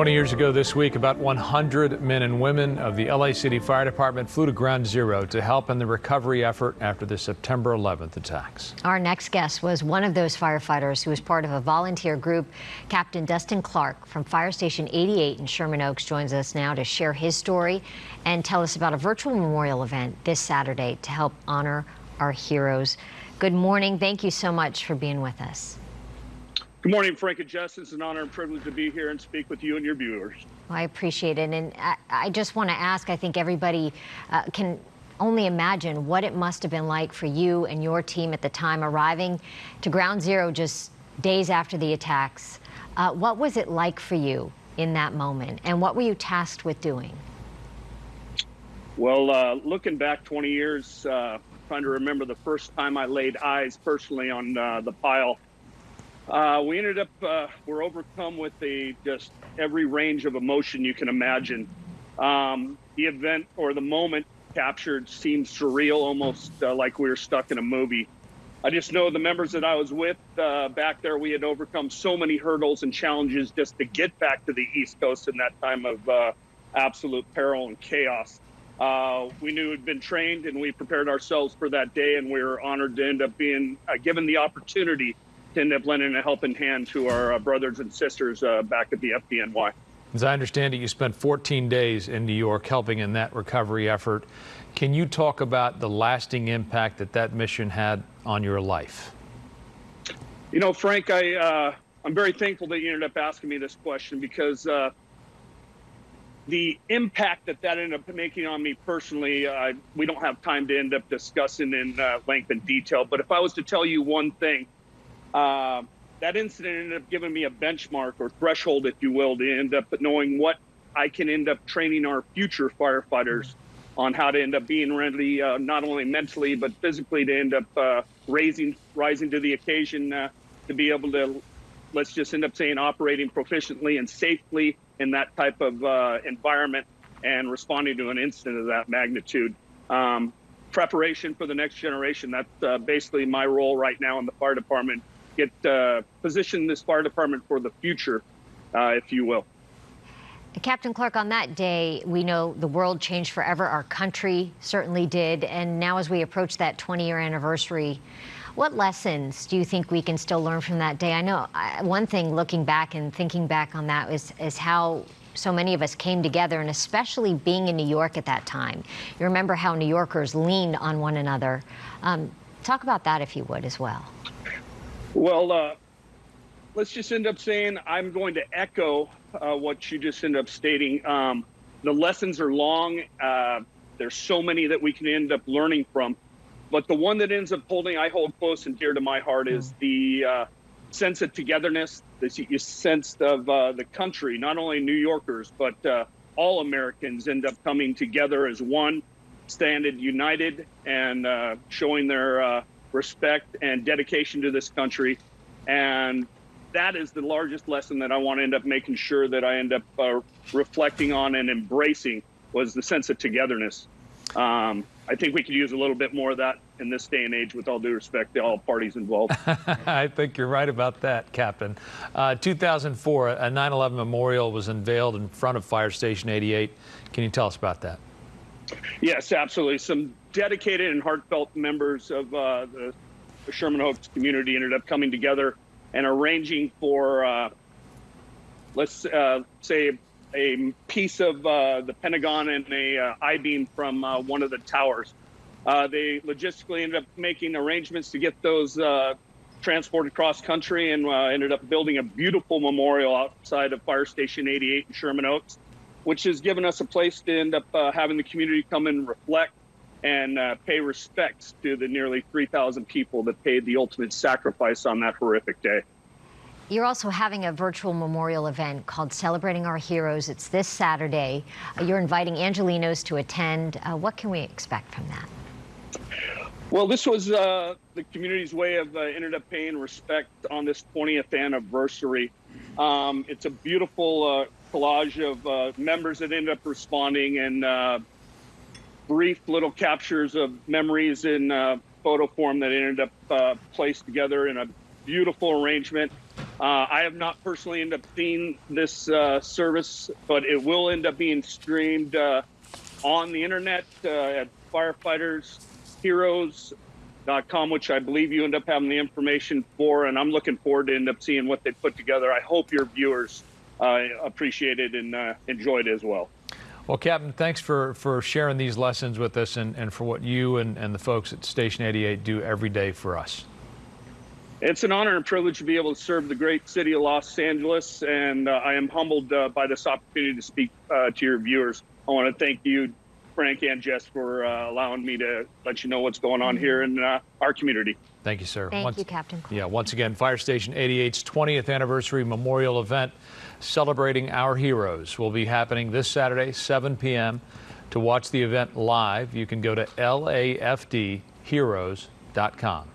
20 years ago this week, about 100 men and women of the LA City Fire Department flew to Ground Zero to help in the recovery effort after the September 11th attacks. Our next guest was one of those firefighters who was part of a volunteer group. Captain Dustin Clark from Fire Station 88 in Sherman Oaks joins us now to share his story and tell us about a virtual memorial event this Saturday to help honor our heroes. Good morning. Thank you so much for being with us. Good morning, Frank and Justin. It's an honor and privilege to be here and speak with you and your viewers. Well, I appreciate it. And I, I just want to ask, I think everybody uh, can only imagine what it must have been like for you and your team at the time arriving to Ground Zero just days after the attacks. Uh, what was it like for you in that moment? And what were you tasked with doing? Well, uh, looking back 20 years, uh, trying to remember the first time I laid eyes personally on uh, the pile uh, we ended up, uh, we're overcome with a just every range of emotion you can imagine. Um, the event or the moment captured seemed surreal, almost uh, like we were stuck in a movie. I just know the members that I was with uh, back there, we had overcome so many hurdles and challenges just to get back to the East Coast in that time of uh, absolute peril and chaos. Uh, we knew we'd been trained and we prepared ourselves for that day, and we were honored to end up being given the opportunity end up lending a helping hand to our uh, brothers and sisters uh, back at the FDNY. As I understand it, you spent 14 days in New York helping in that recovery effort. Can you talk about the lasting impact that that mission had on your life? You know, Frank, I, uh, I'm very thankful that you ended up asking me this question because uh, the impact that that ended up making on me personally, uh, we don't have time to end up discussing in uh, length and detail. But if I was to tell you one thing, uh, that incident ended up giving me a benchmark or threshold, if you will, to end up knowing what I can end up training our future firefighters on how to end up being ready, uh, not only mentally but physically, to end up uh, raising, rising to the occasion uh, to be able to, let's just end up saying, operating proficiently and safely in that type of uh, environment and responding to an incident of that magnitude. Um, preparation for the next generation. That's uh, basically my role right now in the fire department get uh, position this fire department for the future, uh, if you will. Captain Clark, on that day, we know the world changed forever. Our country certainly did. And now, as we approach that 20 year anniversary, what lessons do you think we can still learn from that day? I know I, one thing looking back and thinking back on that is, is how so many of us came together, and especially being in New York at that time. You remember how New Yorkers leaned on one another. Um, talk about that, if you would, as well. Well, uh, let's just end up saying I'm going to echo uh, what you just end up stating. Um, the lessons are long. Uh, there's so many that we can end up learning from. But the one that ends up holding, I hold close and dear to my heart, is hmm. the uh, sense of togetherness, this sense of uh, the country, not only New Yorkers, but uh, all Americans end up coming together as one, standing united and showing their respect, and dedication to this country. And that is the largest lesson that I want to end up making sure that I end up uh, reflecting on and embracing was the sense of togetherness. Um, I think we could use a little bit more of that in this day and age, with all due respect to all parties involved. I think you're right about that, Captain. Uh, 2004, a 9 11 memorial was unveiled in front of Fire Station 88. Can you tell us about that? Yes, absolutely. Some dedicated and heartfelt members of uh, the, the, Sherman Oaks community ended up coming together and arranging for, uh, let's uh, say, a piece of uh, the Pentagon and a uh, I-beam from uh, one of the towers. they logistically ended up making arrangements to get those transported cross country and ended up building a beautiful memorial outside of Fire Station 88 in Sherman Oaks which has given us a place to end up uh, having the community come and reflect and uh, pay respects to the nearly 3,000 people that paid the ultimate sacrifice on that horrific day. You're also having a virtual memorial event called Celebrating Our Heroes. It's this Saturday. Uh, you're inviting Angelenos to attend. Uh, what can we expect from that? Well, this was uh, the community's way of uh, ended up paying respect on this 20th anniversary. Um, it's a beautiful collage of uh, members that ended up responding and uh, brief little captures of memories in uh, photo form that ended up uh, placed together in a beautiful arrangement. Uh, I have not personally ended up seeing this uh, service, but it will end up being streamed on the internet at firefightersheroes.com, which I believe you end up having the information for. And I'm looking forward to end up seeing what they put together. I hope your viewers uh, appreciate it and uh, enjoyed it as well. Well, Captain, thanks for, for sharing these lessons with us and, and for what you and, and the folks at Station 88 do every day for us. It's an honor and privilege to be able to serve the great city of Los Angeles, and uh, I am humbled uh, by this opportunity to speak uh, to your viewers. I want to thank you, Frank and Jess, for uh, allowing me to let you know what's going on here in uh, our community. Thank you, sir. Thank Once- you, Captain Clark. Yeah, once again, Fire Station 88's 20th anniversary memorial event celebrating our heroes will be happening this Saturday, 7 p.m. To watch the event live, you can go to lafdheroes.com.